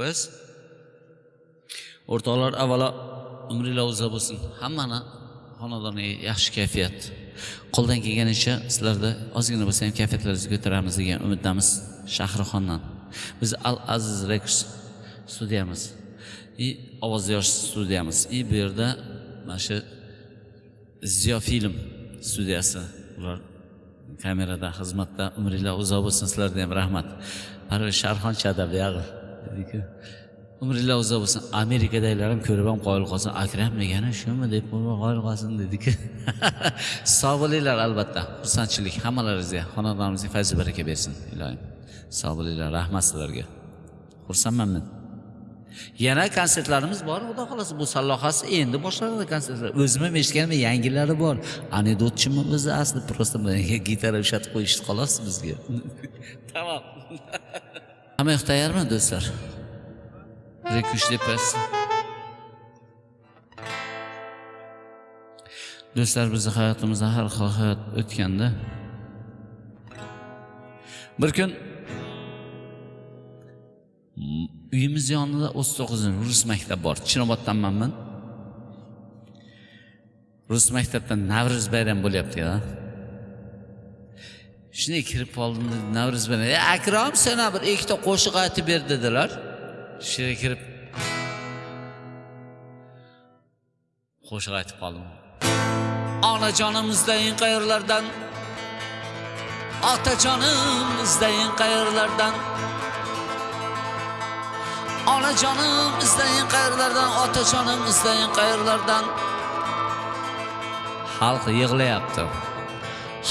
biz o'rtoqlar avvalo umringlar uzoq bo'lsin. Hammani xonadoni yaxshi kayfiyat. Qo'ldan kelganicha sizlarda ozgina bo'lsa ham kayfiyatlaringizni ko'taramiz degan umiddamiz shahrixondan biz al aziz rekords studiyamiz. И ovoz yosh studiyamiz. И bu yerda mana shu ziyo film studiyasi ular kamerada xizmatda umringlar uzoq bo'lsin sizlarga ham rahmat. Parviz sharxon chada buyog'i dediku umringlar uzoq bo'lsin. Amerikadagilar ham ko'rib ham qoyil qolsin. Akram degani shumi deb qoyil qolsin dediku sog' bo'linglar albatta. Xursandchilik. Hammalaringizga xonadonimizga fayzu baraka bersin ilohim sog' bo'linglar rahmat sizlarga. Xursandman men yana konsertlarimiz bor xudo xohlasa. Bu sallohasi endi boshlanadi konsertlar. O'zim ham eshitganman yangilari bor. Anekdotchimi o'zi asli? Просто gitara ushlatib qo'yishdi xolos bizga. Tamom hamma yoq tayyormi do'stlar? Rekush depasi do'stlar bizni hayotimizda har xil hayot o'tganda bir kun uyimiz yonida o'ttiz to'qqizinchi rus maktab bor. Chinoboddanman rus maktabda navro'z bayram bo'lyapti-ya. Shunday kirib qoldim navro'z bilan. E akrom sana bir ikkita qo'shiq aytib ber dedilar. Shu yerga kirib qo'shiq aytib qoldim. Onajonimizdan qayerlardan? Otajonimizdan qayerlardan? Onajonim izlayin qayerlardan? Otajonim izlayin qayerlardan? Xalq yig'layapti.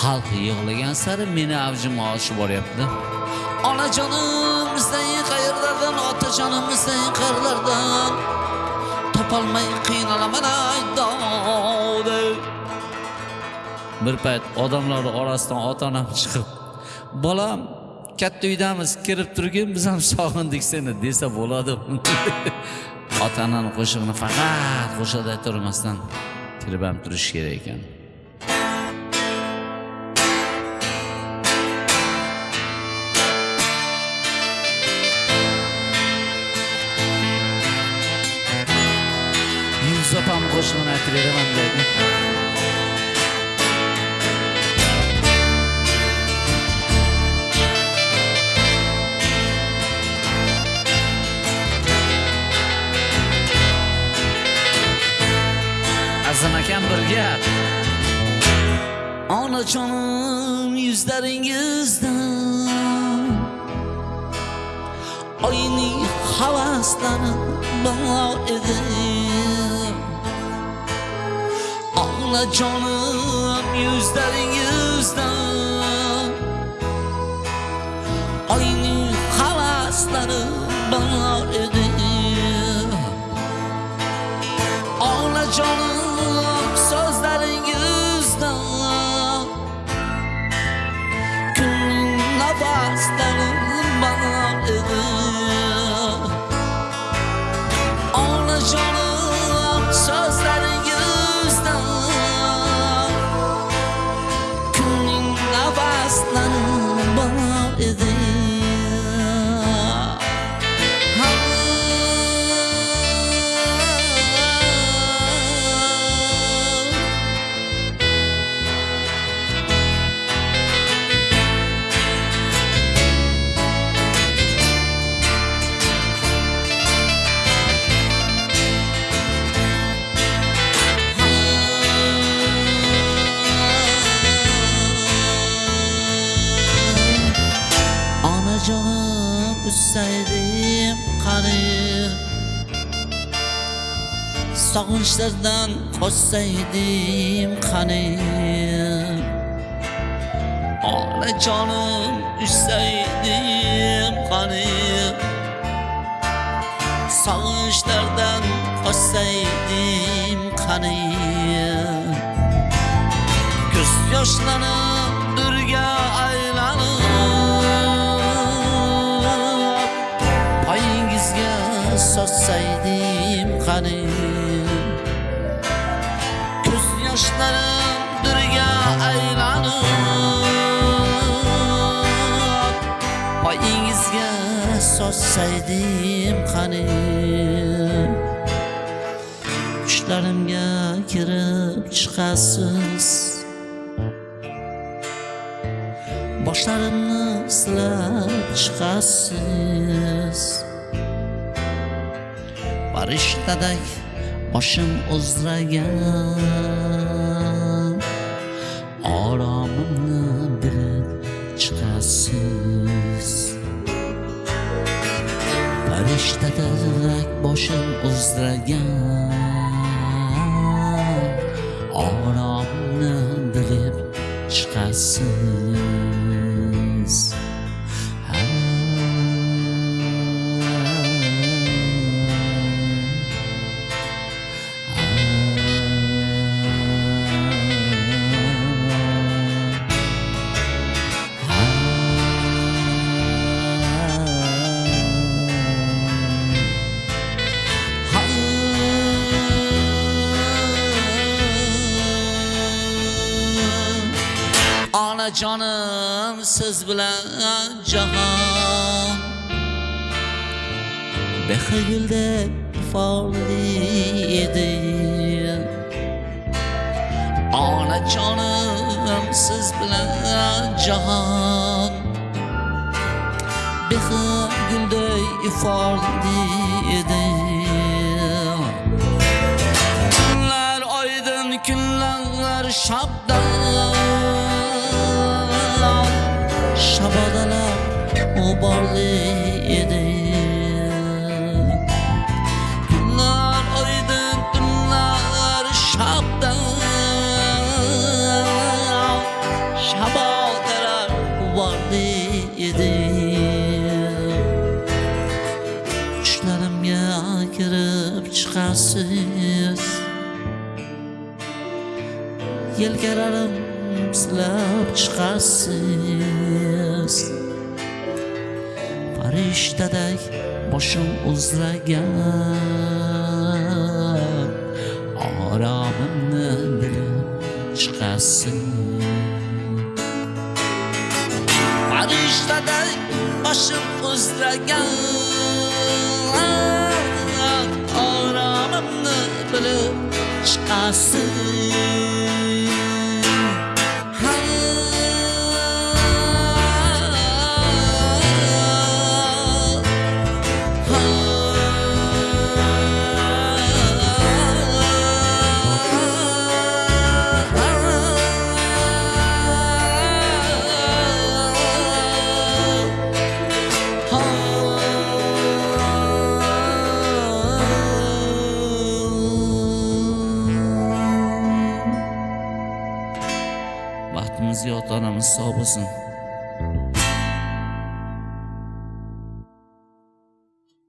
Xalq yig'lagan sari meni avjim oshib boryapti. Onajonim sen qayerlardan otajonim izlayin qayerlardan topolmay qiynalaman ay dovda. Bir payt odamlar orasidan ota onam chiqib bolam katta uydamiz kirib turgin biz ham sog'indik seni desa bo'ladi. Ota onani qo'shig'ini faqat qo'shiqda aytavermasdan kirib ham turish kerak ekan. Opam qo'shig'ini aytib beraman azam akam bir gap onajonim yuzlaringizdan oyning havaslari bor edi onajonim yuzlaringizdan oyning havaslari bor edi onajonim sog'inchlardan qochsaydim qani onajonim ussaydim qani sog'inchlardan qochsaydim qani ko'z yoshlarim durga aylanib poyingizga sochsaydim qani yozsaydim qani tushlarimga kirib chiqasiz. Boshlarimni silab chiqasiz. Farishtadak boshim uzragan. Oromimni bilib chiqasiz. Farishtadek boshim uzragan oromni bilib chiqasiz Onajonim siz bilan jahon Behilde ifoli edi Onajonim siz bilan jahon Behilde ifoli edi Kunlar oydin kunlar shabdan g'uborli edi Kunlar oydin tunlar shabdan Shabodalar g'uborli edi Tushlarimga kirib chiqasiz yelkalarim silab chiqasiz farishtadak boshim uzragan. Oromimni bilib chiqasin. Farishtadak boshim uzragan. Oromimni bilib chiqasin. sabırsın.